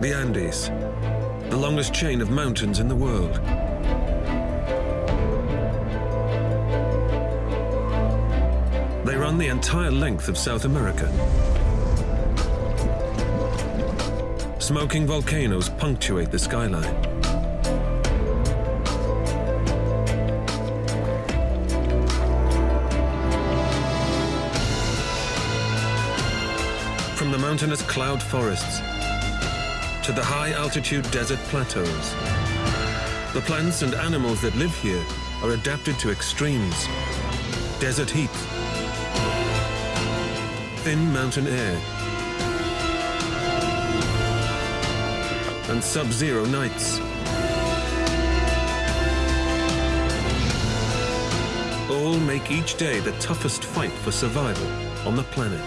The Andes, the longest chain of mountains in the world. They run the entire length of South America. Smoking volcanoes punctuate the skyline. From the mountainous cloud forests to the high-altitude desert plateaus, the plants and animals that live here are adapted to extremes. Desert heat, thin mountain air, and sub-zero nights. All make each day the toughest fight for survival on the planet.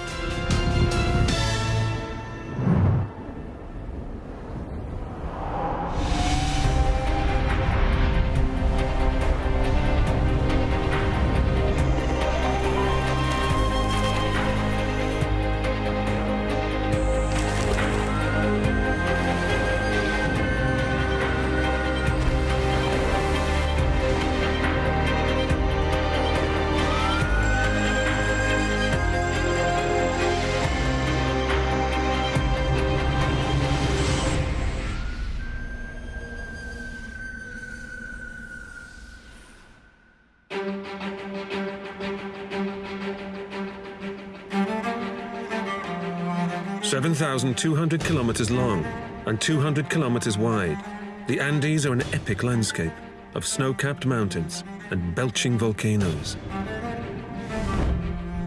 Seven thousand two hundred kilometers long and 200 kilometers wide, the Andes are an epic landscape of snow-capped mountains and belching volcanoes.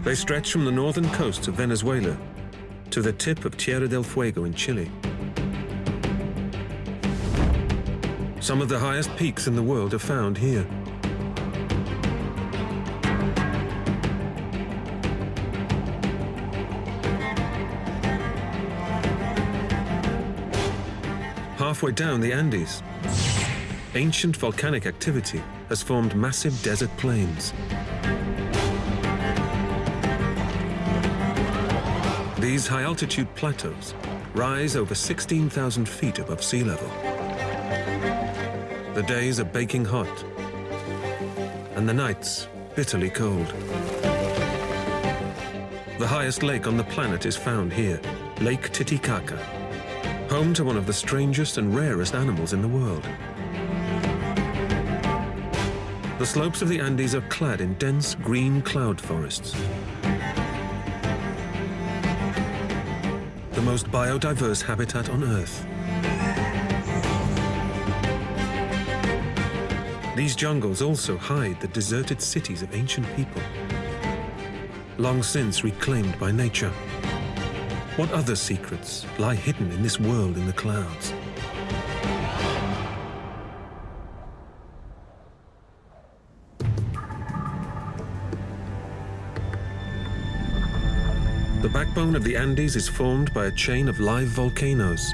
They stretch from the northern coast of Venezuela to the tip of Tierra del Fuego in Chile. Some of the highest peaks in the world are found here. Halfway down the Andes, ancient volcanic activity has formed massive desert plains. These high-altitude plateaus rise over 16,000 feet above sea level. The days are baking hot, and the nights bitterly cold. The highest lake on the planet is found here, Lake Titicaca, home to one of the strangest and rarest animals in the world. The slopes of the Andes are clad in dense green cloud forests. The most biodiverse habitat on Earth. These jungles also hide the deserted cities of ancient people, long since reclaimed by nature. What other secrets lie hidden in this world in the clouds? The backbone of the Andes is formed by a chain of live volcanoes.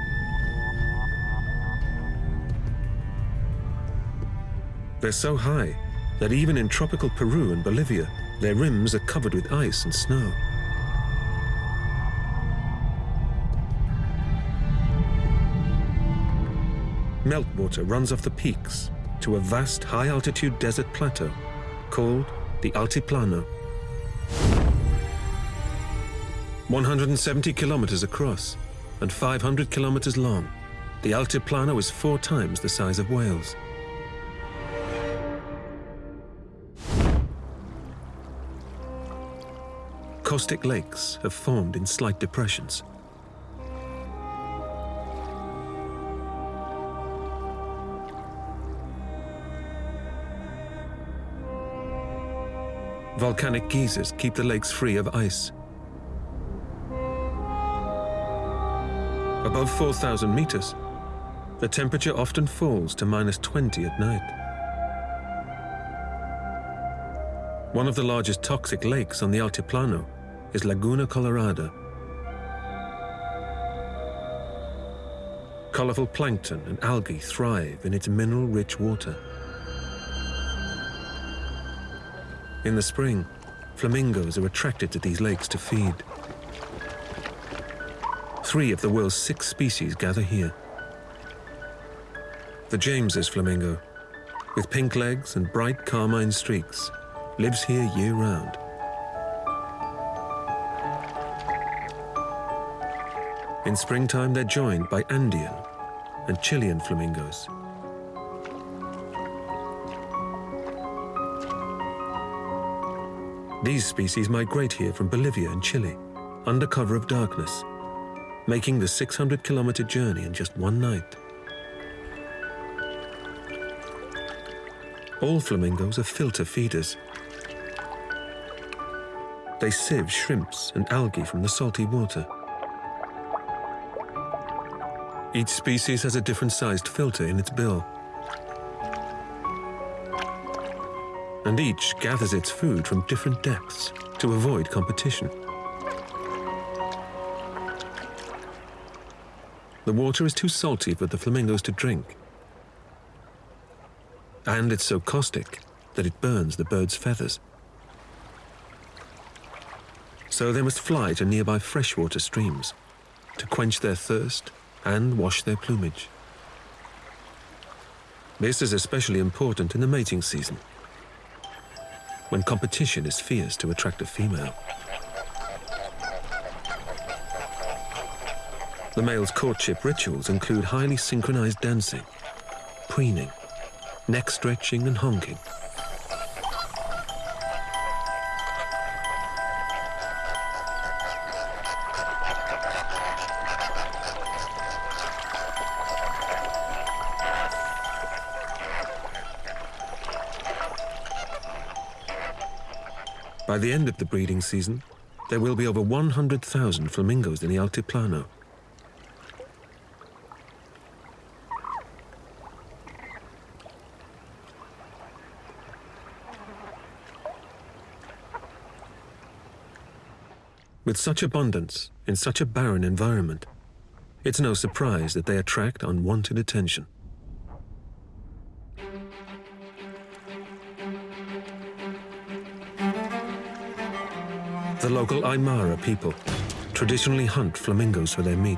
They're so high that even in tropical Peru and Bolivia, their rims are covered with ice and snow. Meltwater runs off the peaks to a vast high-altitude desert plateau called the Altiplano. 170 kilometers across and 500 kilometers long, the Altiplano is four times the size of Wales. Caustic lakes have formed in slight depressions. Volcanic geysers keep the lakes free of ice. Above 4,000 meters, the temperature often falls to minus 20 at night. One of the largest toxic lakes on the Altiplano is Laguna Colorada. Colorful plankton and algae thrive in its mineral-rich water. In the spring, flamingos are attracted to these lakes to feed. Three of the world's six species gather here. The James's flamingo, with pink legs and bright carmine streaks, lives here year-round. In springtime, they're joined by Andean and Chilean flamingos. These species migrate here from Bolivia and Chile, under cover of darkness, making the 600-kilometer journey in just one night. All flamingos are filter feeders. They sieve shrimps and algae from the salty water. Each species has a different sized filter in its bill. And each gathers its food from different depths to avoid competition. The water is too salty for the flamingos to drink. And it's so caustic that it burns the bird's feathers. So they must fly to nearby freshwater streams to quench their thirst and wash their plumage. This is especially important in the mating season, when competition is fierce to attract a female. The male's courtship rituals include highly synchronized dancing, preening, neck stretching and honking. By the end of the breeding season, there will be over 100,000 flamingos in the Altiplano. With such abundance, in such a barren environment, it's no surprise that they attract unwanted attention. The local Aymara people traditionally hunt flamingos for their meat.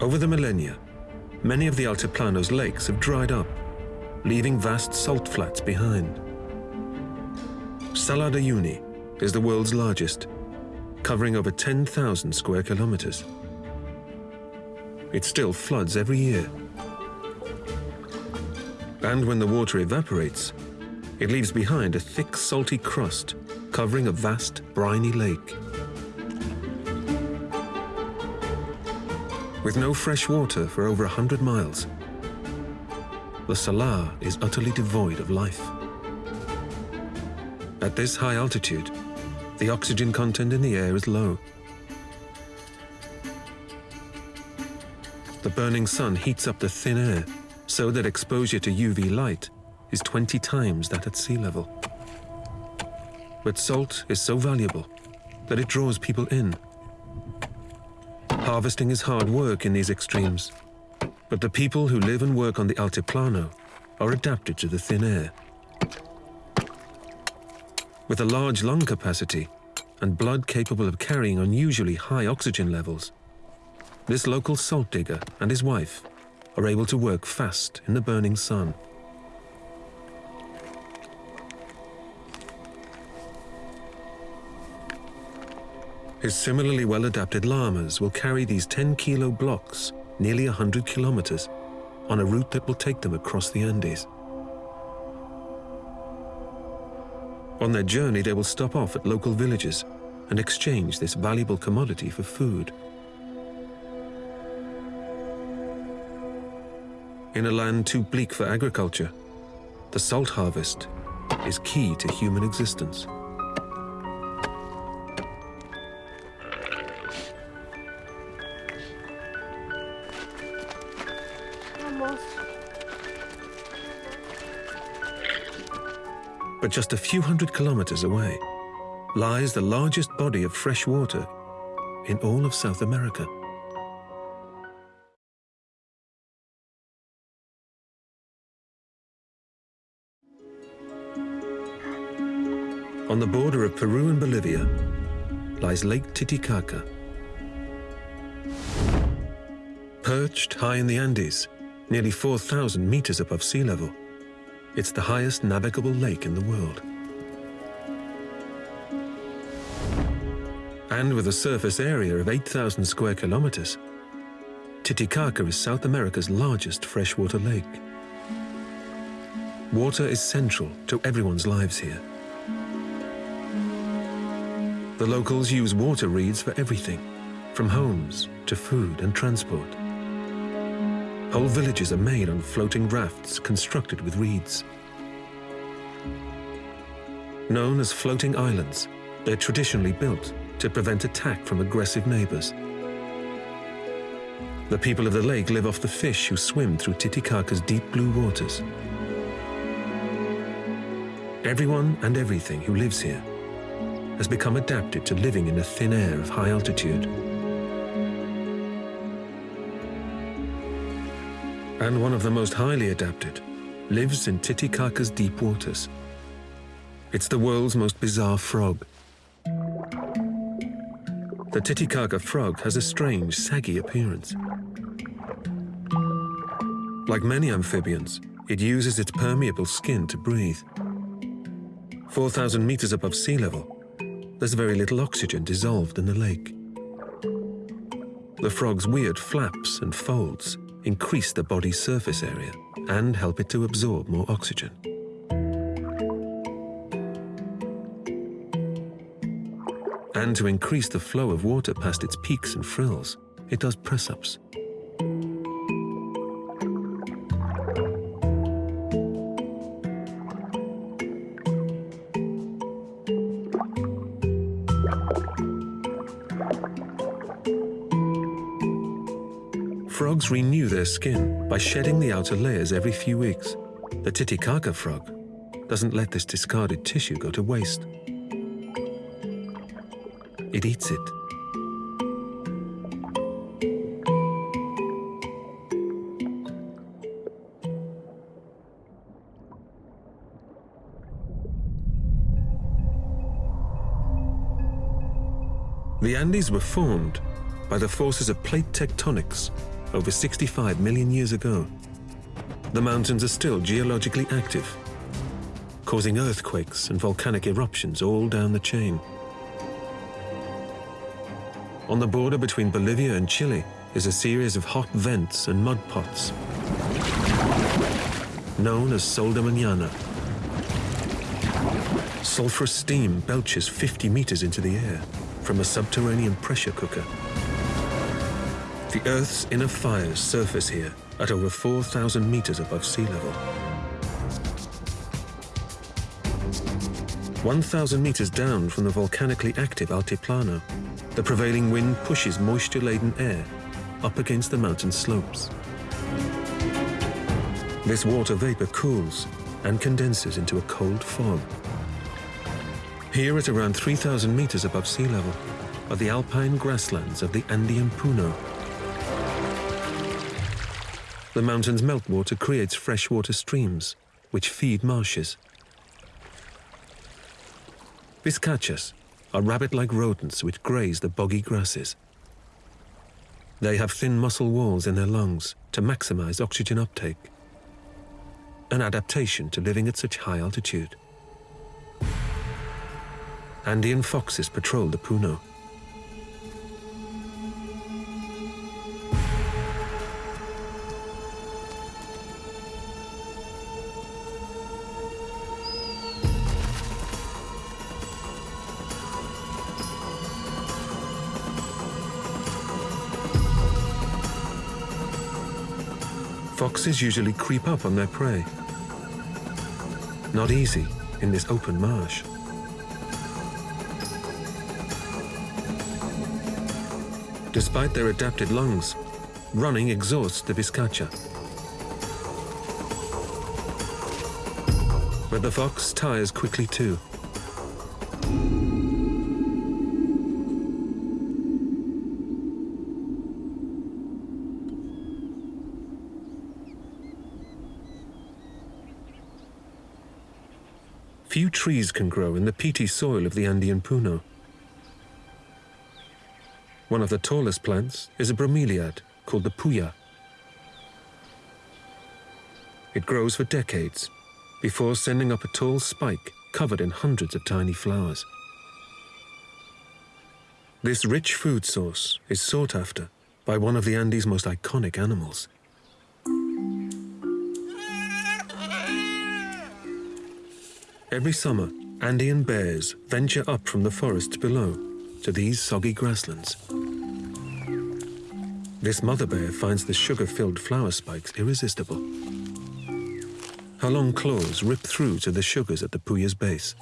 Over the millennia, many of the Altiplano's lakes have dried up, leaving vast salt flats behind. Salar de Uyuni is the world's largest, covering over 10,000 square kilometers. It still floods every year. And when the water evaporates, it leaves behind a thick salty crust covering a vast briny lake. with no fresh water for over 100 miles. The Salar is utterly devoid of life. At this high altitude, the oxygen content in the air is low. The burning sun heats up the thin air so that exposure to UV light is 20 times that at sea level. But salt is so valuable that it draws people in Harvesting is hard work in these extremes, but the people who live and work on the Altiplano are adapted to the thin air. With a large lung capacity and blood capable of carrying unusually high oxygen levels, this local salt digger and his wife are able to work fast in the burning sun. His similarly well-adapted llamas will carry these 10-kilo blocks nearly 100 kilometers on a route that will take them across the Andes. On their journey, they will stop off at local villages and exchange this valuable commodity for food. In a land too bleak for agriculture, the salt harvest is key to human existence. But just a few hundred kilometers away, lies the largest body of fresh water in all of South America. On the border of Peru and Bolivia lies Lake Titicaca. Perched high in the Andes, nearly 4,000 meters above sea level, it's the highest navigable lake in the world. And with a surface area of 8,000 square kilometers, Titicaca is South America's largest freshwater lake. Water is central to everyone's lives here. The locals use water reeds for everything, from homes to food and transport. Whole villages are made on floating rafts constructed with reeds. Known as floating islands, they're traditionally built to prevent attack from aggressive neighbors. The people of the lake live off the fish who swim through Titicaca's deep blue waters. Everyone and everything who lives here has become adapted to living in the thin air of high altitude. And one of the most highly adapted lives in Titicaca's deep waters. It's the world's most bizarre frog. The Titicaca frog has a strange, saggy appearance. Like many amphibians, it uses its permeable skin to breathe. 4,000 meters above sea level, there's very little oxygen dissolved in the lake. The frog's weird flaps and folds increase the body's surface area and help it to absorb more oxygen. And to increase the flow of water past its peaks and frills, it does press-ups. Renew their skin by shedding the outer layers every few weeks. The Titicaca frog doesn't let this discarded tissue go to waste. It eats it. The Andes were formed by the forces of plate tectonics over 65 million years ago. The mountains are still geologically active, causing earthquakes and volcanic eruptions all down the chain. On the border between Bolivia and Chile is a series of hot vents and mud pots, known as Sol de Mañana. Sulfurous steam belches 50 meters into the air from a subterranean pressure cooker. The Earth's inner fires surface here at over 4,000 meters above sea level. 1,000 meters down from the volcanically active Altiplano, the prevailing wind pushes moisture-laden air up against the mountain slopes. This water vapor cools and condenses into a cold fog. Here at around 3,000 meters above sea level are the alpine grasslands of the Andean Puna, the mountain's meltwater creates freshwater streams, which feed marshes. Vizcachas are rabbit-like rodents which graze the boggy grasses. They have thin muscle walls in their lungs to maximize oxygen uptake, an adaptation to living at such high altitude. Andean foxes patrol the Puna. Foxes usually creep up on their prey. Not easy in this open marsh. Despite their adapted lungs, running exhausts the vizcacha. But the fox tires quickly too. Few trees can grow in the peaty soil of the Andean Puna. One of the tallest plants is a bromeliad called the puya. It grows for decades before sending up a tall spike covered in hundreds of tiny flowers. This rich food source is sought after by one of the Andes' most iconic animals. Every summer, Andean bears venture up from the forests below to these soggy grasslands. This mother bear finds the sugar-filled flower spikes irresistible. Her long claws rip through to the sugars at the puya's base.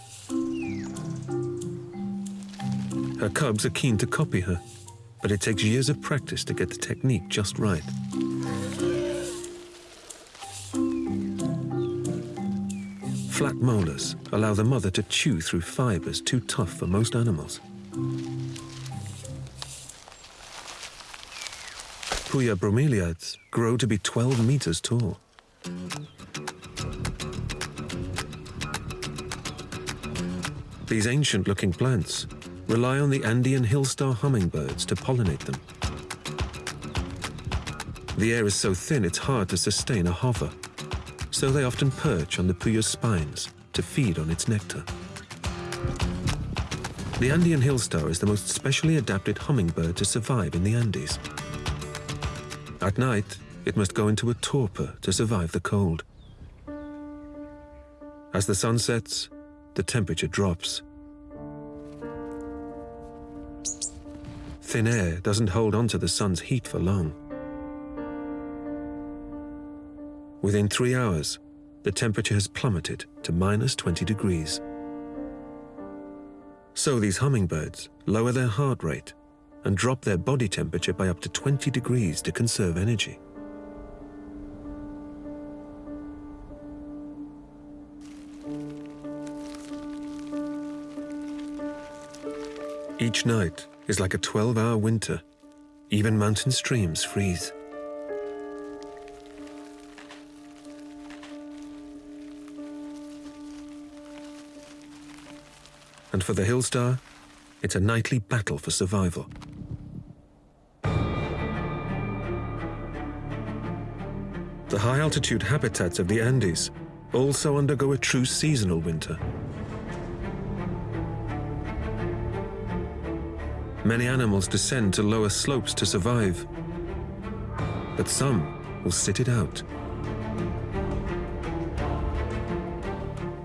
Her cubs are keen to copy her, but it takes years of practice to get the technique just right. Flat molars allow the mother to chew through fibers too tough for most animals. Puya bromeliads grow to be 12 meters tall. These ancient-looking plants rely on the Andean hillstar hummingbirds to pollinate them. The air is so thin it's hard to sustain a hover, so they often perch on the puya's spines to feed on its nectar. The Andean hillstar is the most specially adapted hummingbird to survive in the Andes. At night, it must go into a torpor to survive the cold. As the sun sets, the temperature drops. Thin air doesn't hold on to the sun's heat for long. Within three hours, the temperature has plummeted to minus 20 degrees. So these hummingbirds lower their heart rate and drop their body temperature by up to 20 degrees to conserve energy. Each night, is like a 12-hour winter. Even mountain streams freeze. And for the Hillstar, it's a nightly battle for survival. The high-altitude habitats of the Andes also undergo a true seasonal winter. Many animals descend to lower slopes to survive, but some will sit it out.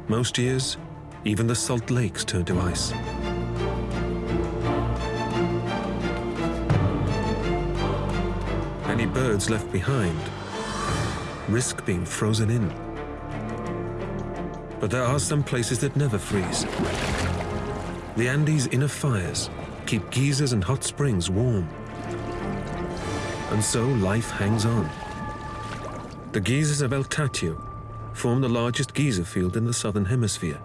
Most years, even the salt lakes turn to ice. Any birds left behind risk being frozen in. But there are some places that never freeze. The Andes' inner fires keep geysers and hot springs warm. And so life hangs on. The geysers of El Tatio form the largest geyser field in the southern hemisphere.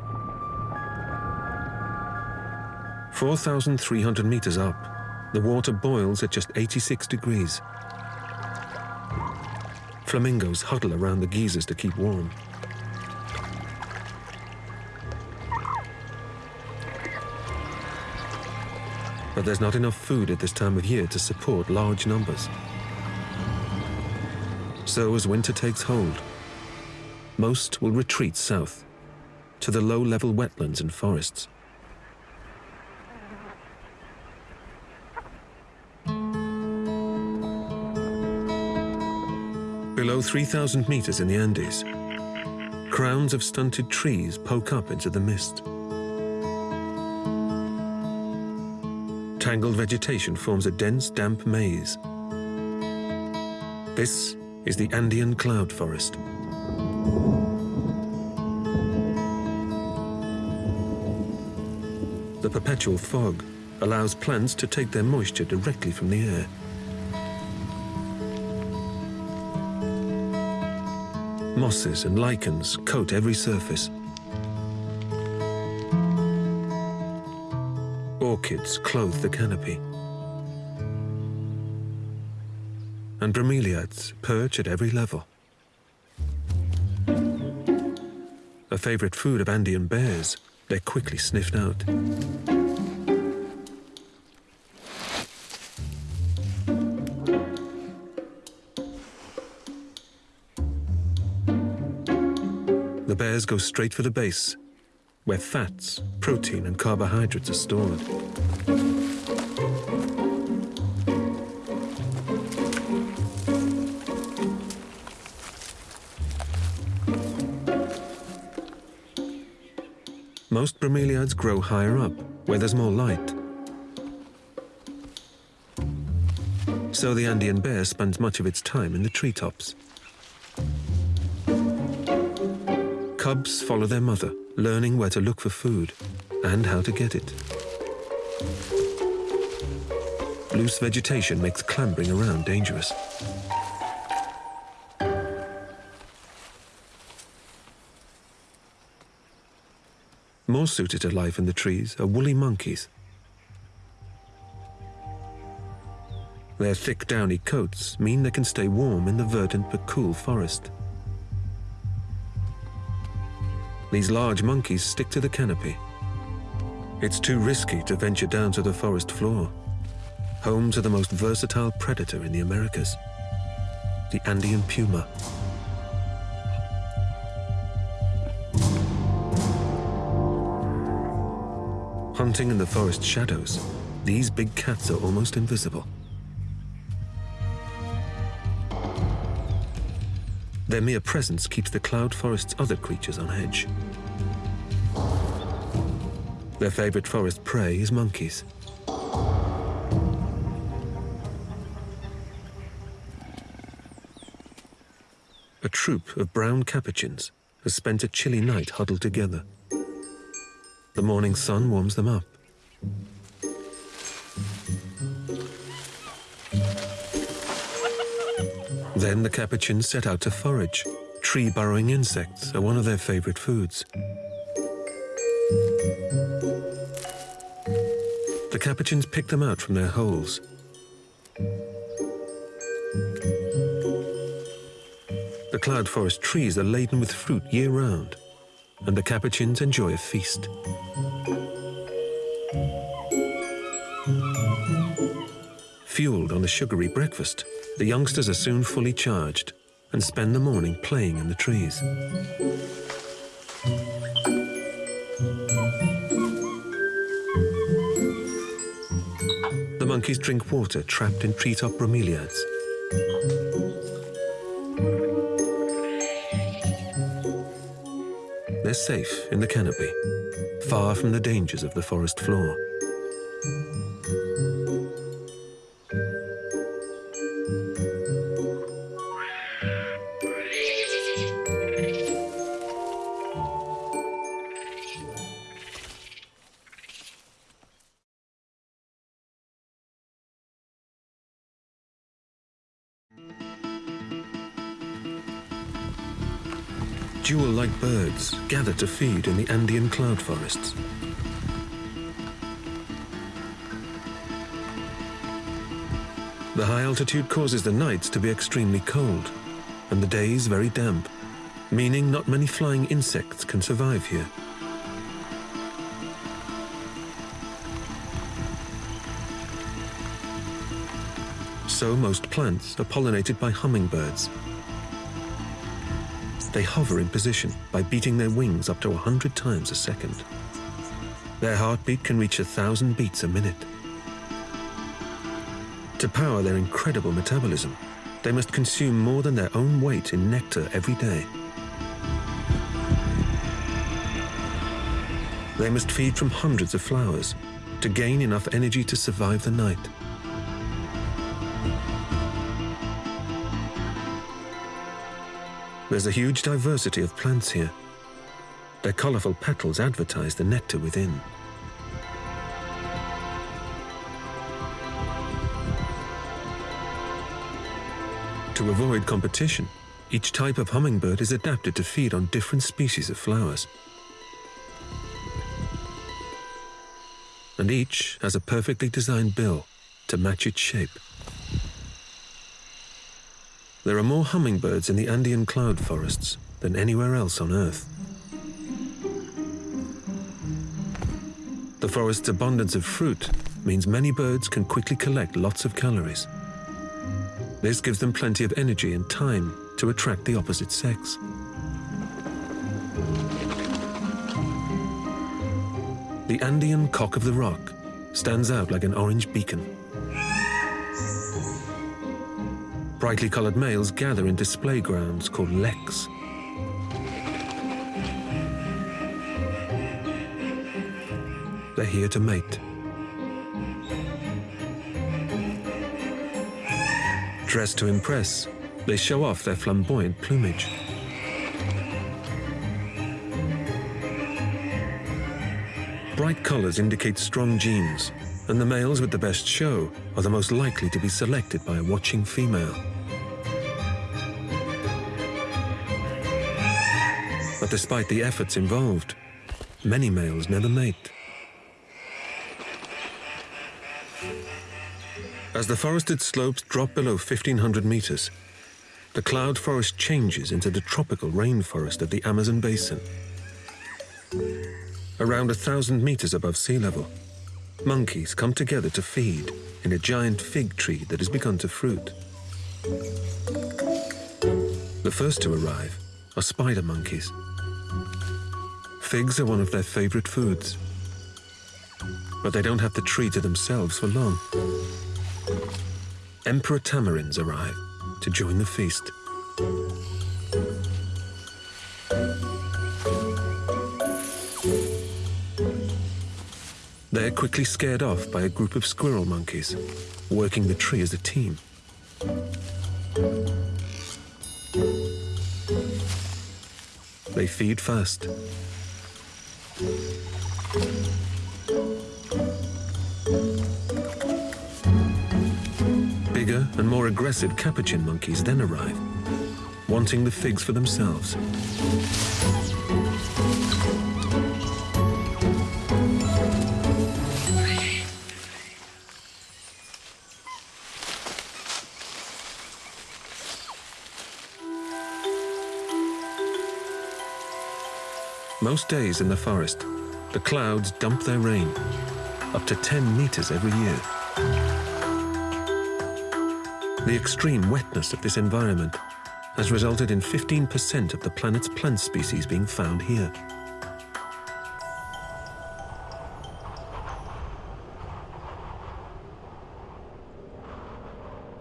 4,300 meters up, the water boils at just 86 degrees. Flamingos huddle around the geysers to keep warm. but there's not enough food at this time of year to support large numbers. So as winter takes hold, most will retreat south to the low-level wetlands and forests. 3,000 meters in the Andes, crowns of stunted trees poke up into the mist. tangled vegetation forms a dense, damp maze. This is the Andean cloud forest. The perpetual fog allows plants to take their moisture directly from the air. Mosses and lichens coat every surface. orchids clothe the canopy. And bromeliads perch at every level. a favorite food of Andean bears, they're quickly sniffed out. Bears go straight for the base, where fats, protein and carbohydrates are stored. Most bromeliads grow higher up, where there's more light. So the Andean bear spends much of its time in the treetops. Cubs follow their mother, learning where to look for food and how to get it. Loose vegetation makes clambering around dangerous. More suited to life in the trees are woolly monkeys. Their thick downy coats mean they can stay warm in the verdant but cool forest. These large monkeys stick to the canopy. It's too risky to venture down to the forest floor, home to the most versatile predator in the Americas, the Andean puma. Hunting in the forest shadows, these big cats are almost invisible. Their mere presence keeps the cloud forest's other creatures on edge. Their favorite forest prey is monkeys. A troop of brown capuchins has spent a chilly night huddled together. The morning sun warms them up. Then the capuchins set out to forage. Tree-burrowing insects are one of their favorite foods. The capuchins pick them out from their holes. The cloud forest trees are laden with fruit year-round and the Capuchins enjoy a feast. Fueled on a sugary breakfast, the youngsters are soon fully charged and spend the morning playing in the trees. The monkeys drink water trapped in treetop bromeliads. They're safe in the canopy, far from the dangers of the forest floor. To feed in the Andean cloud forests. The high altitude causes the nights to be extremely cold and the days very damp, meaning not many flying insects can survive here. So most plants are pollinated by hummingbirds, they hover in position by beating their wings up to 100 times a second. Their heartbeat can reach a thousand beats a minute. To power their incredible metabolism, they must consume more than their own weight in nectar every day. They must feed from hundreds of flowers to gain enough energy to survive the night. There's a huge diversity of plants here. Their colorful petals advertise the nectar within. To avoid competition, each type of hummingbird is adapted to feed on different species of flowers. And each has a perfectly designed bill to match its shape. There are more hummingbirds in the Andean cloud forests than anywhere else on Earth. The forest's abundance of fruit means many birds can quickly collect lots of calories. This gives them plenty of energy and time to attract the opposite sex. The Andean cock of the rock stands out like an orange beacon. Brightly colored males gather in display grounds called leks. They're here to mate. Dressed to impress, they show off their flamboyant plumage. Bright colors indicate strong genes, and the males with the best show are the most likely to be selected by a watching female. But despite the efforts involved, many males never mate. As the forested slopes drop below 1500 meters, the cloud forest changes into the tropical rainforest of the Amazon basin. Around thousand meters above sea level, monkeys come together to feed in a giant fig tree that has begun to fruit. The first to arrive are spider monkeys. Figs are one of their favorite foods, but they don't have the tree to themselves for long. Emperor tamarins arrive to join the feast. They're quickly scared off by a group of squirrel monkeys, working the tree as a team. Feed first. Bigger and more aggressive capuchin monkeys then arrive, wanting the figs for themselves. Most days in the forest, the clouds dump their rain, up to 10 meters every year. The extreme wetness of this environment has resulted in 15% of the planet's plant species being found here.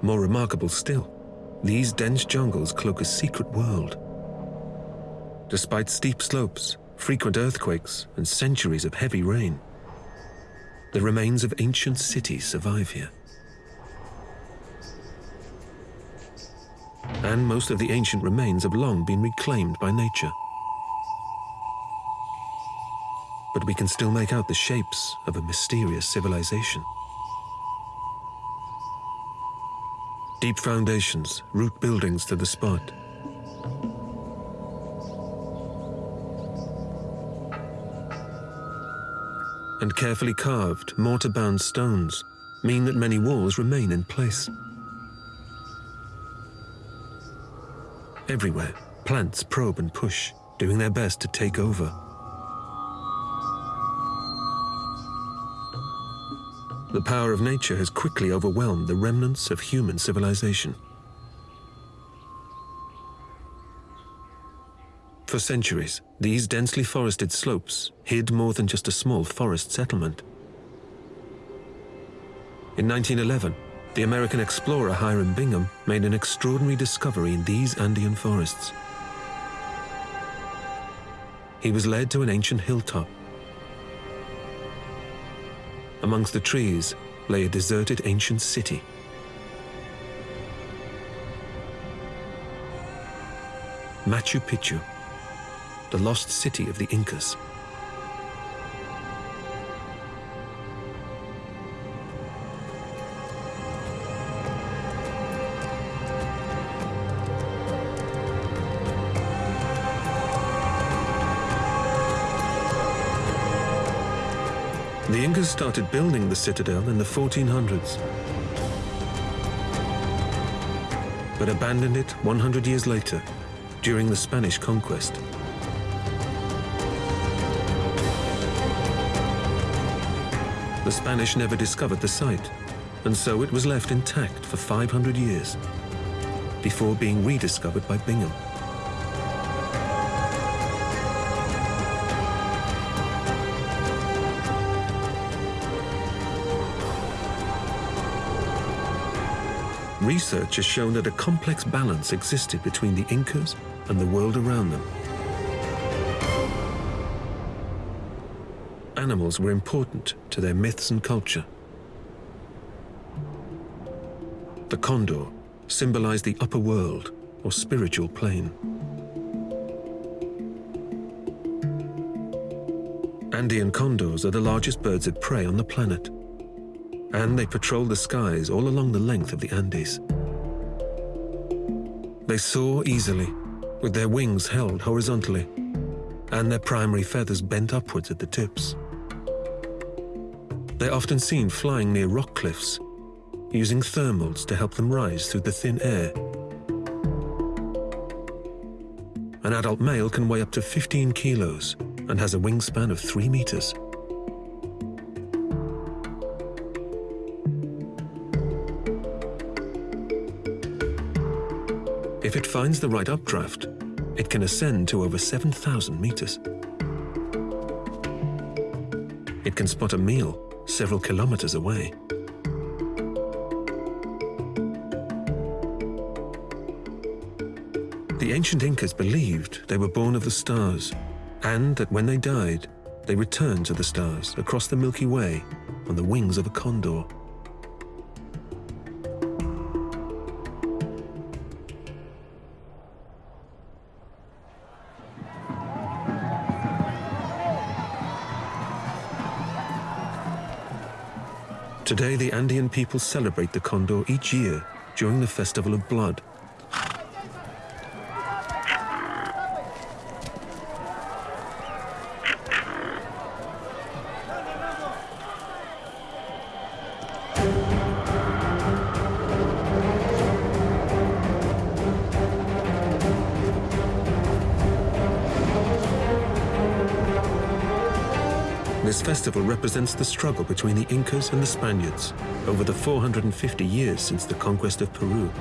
More remarkable still, these dense jungles cloak a secret world. Despite steep slopes, frequent earthquakes, and centuries of heavy rain, the remains of ancient cities survive here. And most of the ancient remains have long been reclaimed by nature. But we can still make out the shapes of a mysterious civilization. Deep foundations root buildings to the spot. And carefully carved, mortar-bound stones mean that many walls remain in place. Everywhere, plants probe and push, doing their best to take over. The power of nature has quickly overwhelmed the remnants of human civilization. For centuries, these densely forested slopes hid more than just a small forest settlement. In 1911, the American explorer Hiram Bingham made an extraordinary discovery in these Andean forests. He was led to an ancient hilltop. Amongst the trees lay a deserted ancient city. Machu Picchu the lost city of the Incas. The Incas started building the citadel in the 1400s, but abandoned it 100 years later during the Spanish conquest. The Spanish never discovered the site, and so it was left intact for 500 years, before being rediscovered by Bingham. Research has shown that a complex balance existed between the Incas and the world around them. Animals were important to their myths and culture. The condor symbolized the upper world or spiritual plane. Andean condors are the largest birds of prey on the planet and they patrol the skies all along the length of the Andes. They soar easily, with their wings held horizontally, and their primary feathers bent upwards at the tips. They're often seen flying near rock cliffs, using thermals to help them rise through the thin air. An adult male can weigh up to 15 kilos and has a wingspan of 3 meters. If it finds the right updraft, it can ascend to over 7,000 meters. It can spot a meal several kilometers away. The ancient Incas believed they were born of the stars, and that when they died, they returned to the stars across the Milky Way on the wings of a condor. Today, the Andean people celebrate the Condor each year during the Festival of Blood. Festival represents the struggle between the Incas and the Spaniards over the 450 years since the conquest of Peru.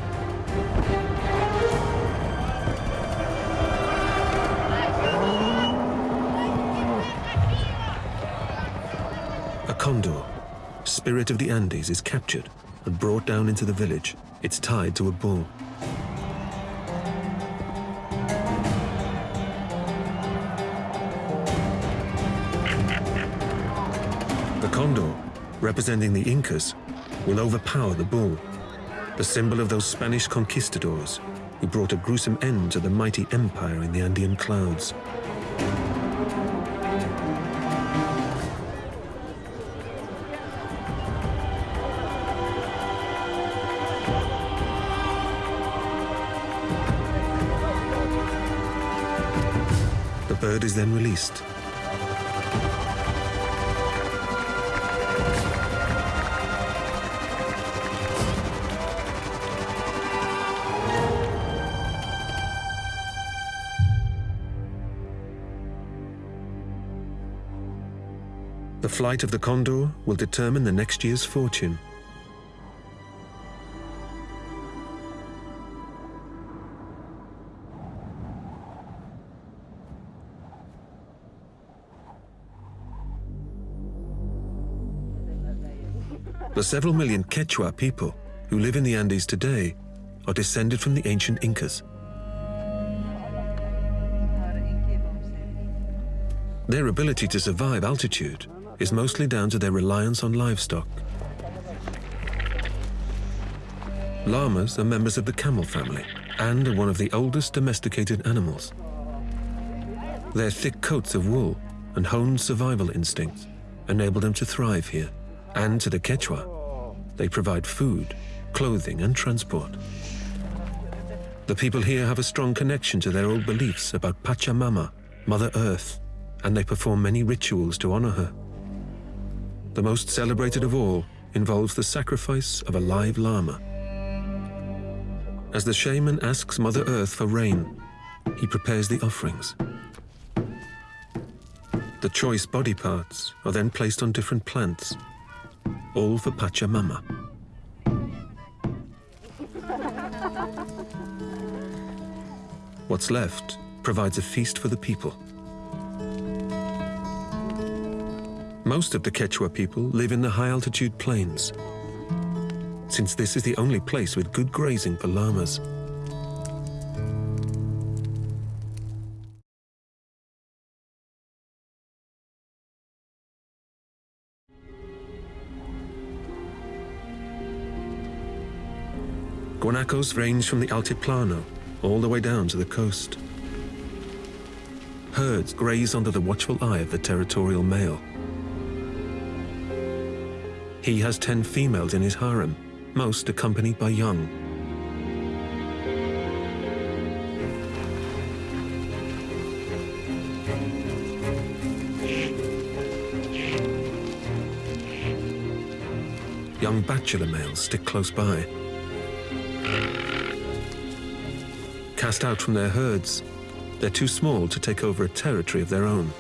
A condor, spirit of the Andes, is captured and brought down into the village. It's tied to a bull. Representing the Incas, will overpower the bull, the symbol of those Spanish conquistadors who brought a gruesome end to the mighty empire in the Andean clouds. The bird is then released flight of the condor will determine the next year's fortune. The several million Quechua people who live in the Andes today are descended from the ancient Incas. Their ability to survive altitude is mostly down to their reliance on livestock. Llamas are members of the camel family and are one of the oldest domesticated animals. Their thick coats of wool and honed survival instincts enable them to thrive here. And to the Quechua, they provide food, clothing and transport. The people here have a strong connection to their old beliefs about Pachamama, Mother Earth, and they perform many rituals to honor her. The most celebrated of all involves the sacrifice of a live llama. As the shaman asks Mother Earth for rain, he prepares the offerings. The choice body parts are then placed on different plants, all for Pachamama. What's left provides a feast for the people. Most of the Quechua people live in the high-altitude plains, since this is the only place with good grazing for llamas. Guanacos range from the Altiplano all the way down to the coast. Herds graze under the watchful eye of the territorial male. He has 10 females in his harem, most accompanied by young. Young bachelor males stick close by. Cast out from their herds, they're too small to take over a territory of their own.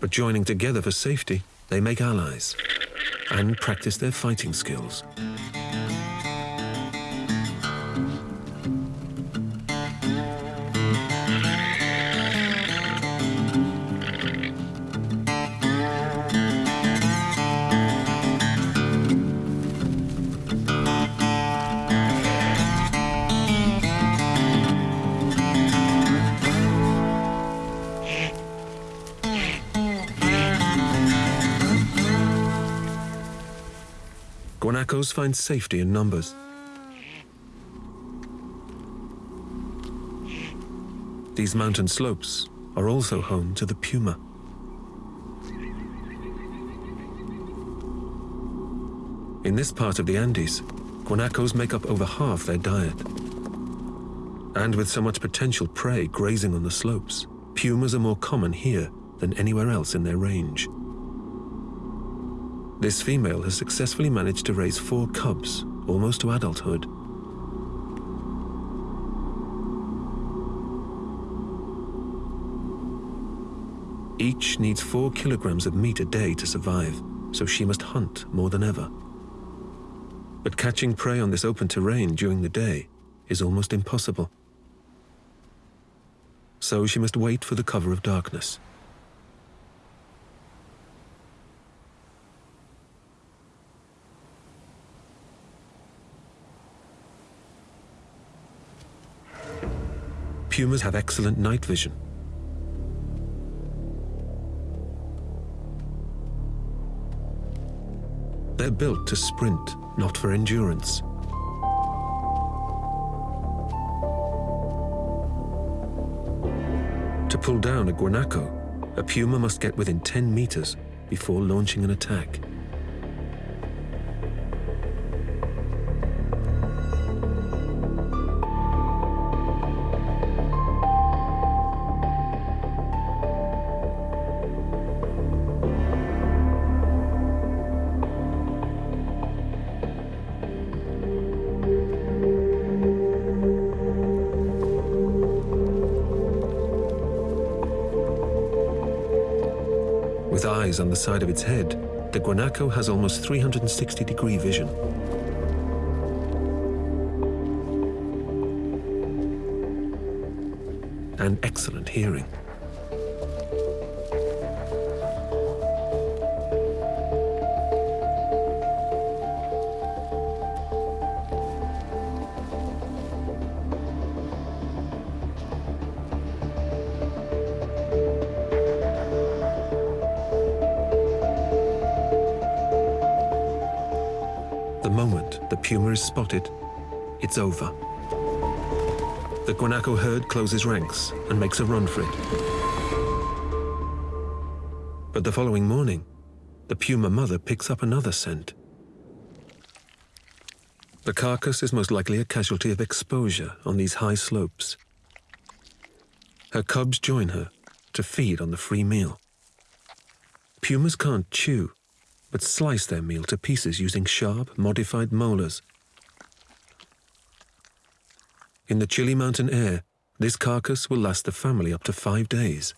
But joining together for safety, they make allies and practice their fighting skills. Find safety in numbers. These mountain slopes are also home to the puma. In this part of the Andes, guanacos make up over half their diet. And with so much potential prey grazing on the slopes, pumas are more common here than anywhere else in their range. This female has successfully managed to raise four cubs, almost to adulthood. Each needs four kilograms of meat a day to survive, so she must hunt more than ever. But catching prey on this open terrain during the day is almost impossible. So she must wait for the cover of darkness. Pumas have excellent night vision. They're built to sprint, not for endurance. To pull down a guanaco, a puma must get within 10 meters before launching an attack. Eyes on the side of its head, the guanaco has almost 360 degree vision. And excellent hearing. Is it's over. The guanaco herd closes ranks and makes a run for it. But the following morning, the puma mother picks up another scent. The carcass is most likely a casualty of exposure on these high slopes. Her cubs join her to feed on the free meal. Pumas can't chew, but slice their meal to pieces using sharp, modified molars. In the chilly mountain air, this carcass will last the family up to five days.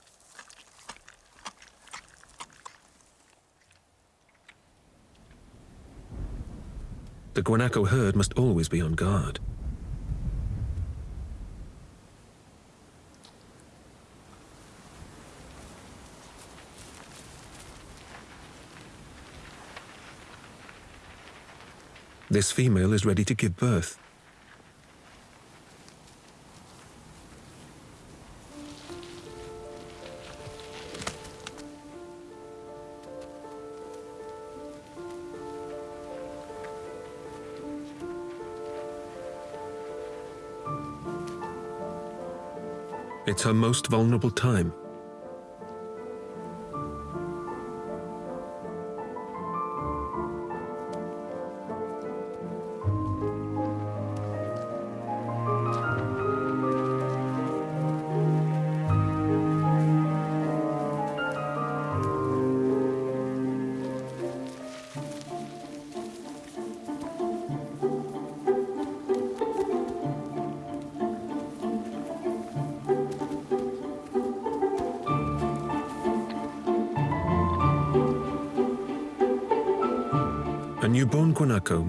The guanaco herd must always be on guard. This female is ready to give birth. It's her most vulnerable time.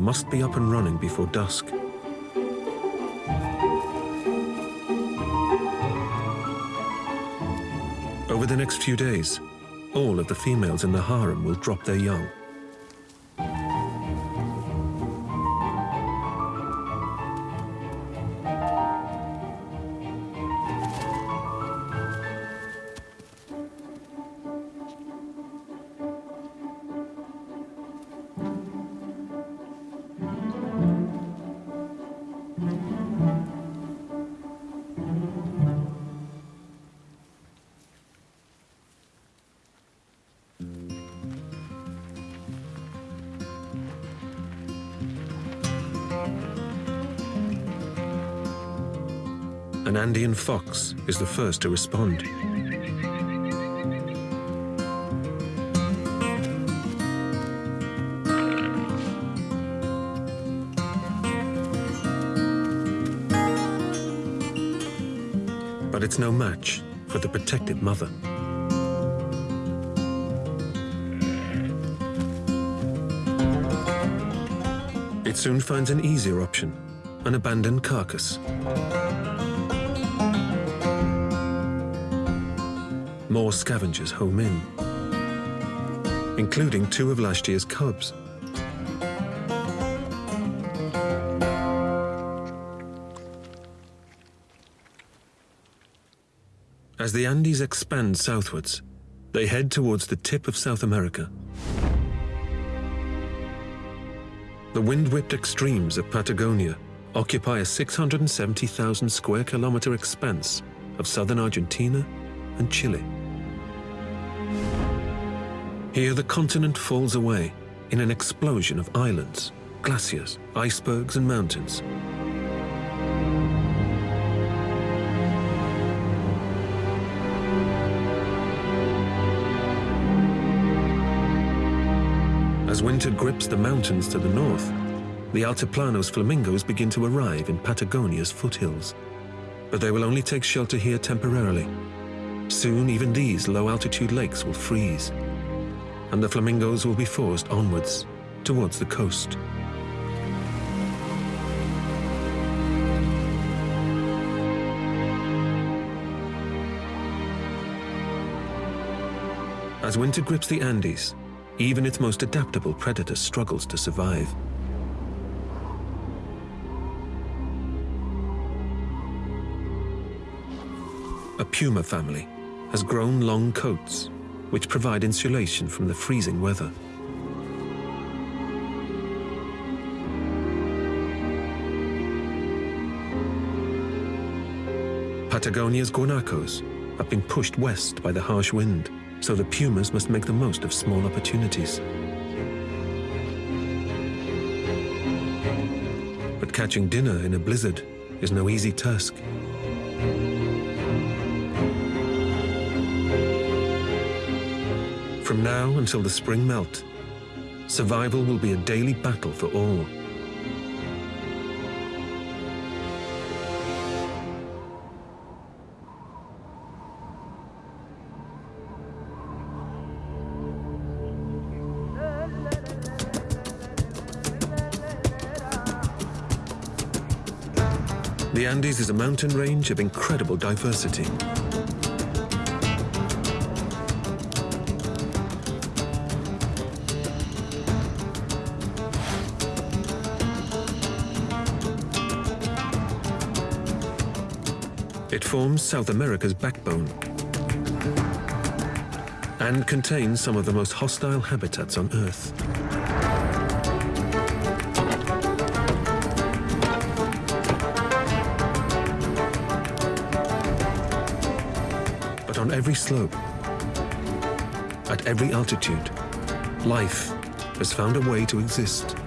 Must be up and running before dusk. Over the next few days, all of the females in the harem will drop their young. An Andean fox is the first to respond. But it's no match for the protective mother. It soon finds an easier option, an abandoned carcass. More scavengers home in, including two of last year's cubs. As the Andes expand southwards, they head towards the tip of South America. The wind-whipped extremes of Patagonia occupy a 670,000 square kilometer expanse of southern Argentina and Chile. Here the continent falls away in an explosion of islands, glaciers, icebergs and mountains. As winter grips the mountains to the north, the Altiplano's flamingos begin to arrive in Patagonia's foothills. But they will only take shelter here temporarily. Soon even these low-altitude lakes will freeze, and the flamingos will be forced onwards, towards the coast. As winter grips the Andes, even its most adaptable predator struggles to survive. A puma family has grown long coats, which provide insulation from the freezing weather. Patagonia's guanacos have been pushed west by the harsh wind, so the pumas must make the most of small opportunities. But catching dinner in a blizzard is no easy task. From now until the spring melt, survival will be a daily battle for all. The Andes is a mountain range of incredible diversity. Forms South America's backbone and contains some of the most hostile habitats on Earth. But on every slope, at every altitude, life has found a way to exist.